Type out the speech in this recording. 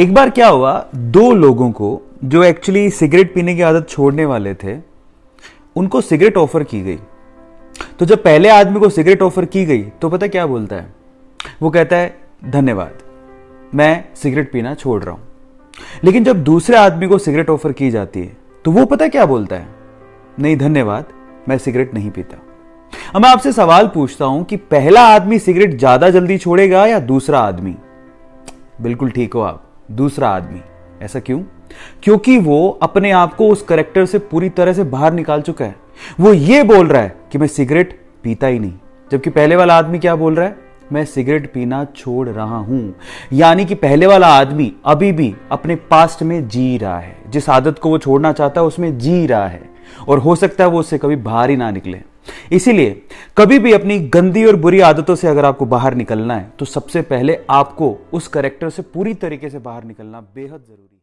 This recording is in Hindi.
एक बार क्या हुआ, दो लोगों को, जो एक्चुअली सिगरेट पीने की आदत छोड़ने वाले थे, उनको सिगरेट ऑफ़र की गई। तो जब पहले आदमी को सिगरेट ऑफ़र की गई तो पता क्या बोलता है? वो कहता है, धन्यवाद, मैं सिगरेट पीना छोड़ रहा हूँ। लेकिन जब दूसरे आदमी को सिगरेट ऑफ़र की जाती है तो वो पता क्या बोलता है? नहीं, धन्यवाद, मैं सिगरेट नहीं पीता। अब मैं आपसे सवाल पूछता हूँ कि पहला आदमी सिगरेट ज़्यादा जल्दी छोड़ेगा या दूसरा आदमी? बिल्कुल ठीक हो आप। दूसरा आदमी। ऐसा क्यों? क्योंकि वो अपने आप को उस करेक्टर से पूरी तरह से बाहर निकाल चुका है। वो ये बोल रहा है कि मैं सिगरेट पीता ही नहीं। जबकि पहले वाला आदमी क्या बोल रहा है? मैं सिगरेट पीना छोड़ रहा हूँ। यानी कि पहले वाला आदमी अभी भी अपने पास्ट में जी रहा है। जिस आदत को वो छोड़ना चाहता है, उसमें जी रहा है। और हो सकता है वो उससे कभी बाहर ही ना निकले। इसीलिए, कभी भी अपनी गंदी और बुरी आदतों से अगर आपको बाहर निकलना है तो सबसे पहले आपको उस करेक्टर से पूरी तरीके से बाहर निकलना बेहद ज़रूरी है।